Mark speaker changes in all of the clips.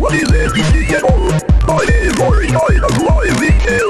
Speaker 1: What is everything at all? I am original, alive,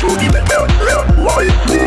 Speaker 1: show me, man, man, man,